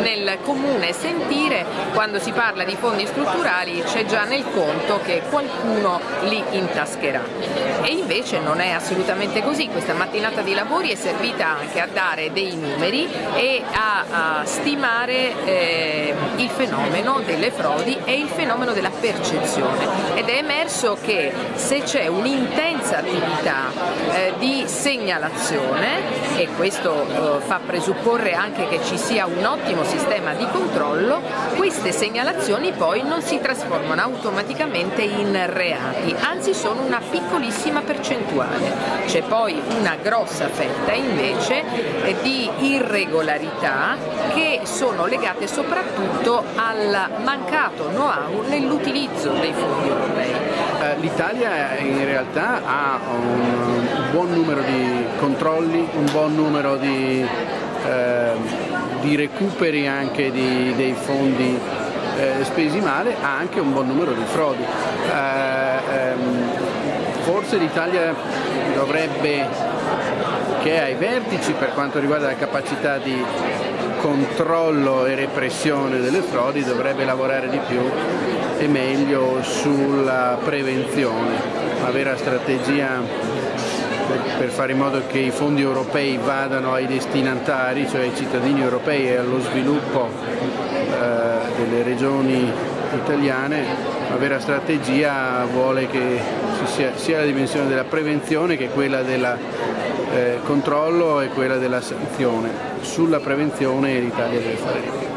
nel comune sentire quando si parla di fondi strutturali c'è già nel conto che qualcuno li intascherà. E invece non è assolutamente così, questa mattinata di lavori è servita anche a dare dei numeri e a, a stimare eh, il fenomeno delle frodi e il fenomeno della percezione. Ed è emerso che se c'è un'intensa attività eh, di segnalazione e questo eh, fa presupporre anche che ci sia un ottimo sistema di controllo, queste segnalazioni poi non si trasformano automaticamente in reati, anzi sono una piccolissima percentuale. C'è poi una grossa fetta invece di irregolarità che sono legate soprattutto al mancato know-how nell'utilizzo dei fondi europei. Eh, L'Italia in realtà ha un buon numero di controlli, un buon numero di, eh, di recuperi anche di, dei fondi eh, spesi male, ha anche un buon numero di frodi. Eh, ehm, forse l'Italia dovrebbe, che è ai vertici per quanto riguarda la capacità di controllo e repressione delle frodi, dovrebbe lavorare di più e meglio sulla prevenzione, una vera strategia per fare in modo che i fondi europei vadano ai destinatari, cioè ai cittadini europei e allo sviluppo eh, delle regioni italiane, una vera strategia vuole che ci sia sia la dimensione della prevenzione che quella del eh, controllo e quella della sanzione. Sulla prevenzione l'Italia deve fare di più.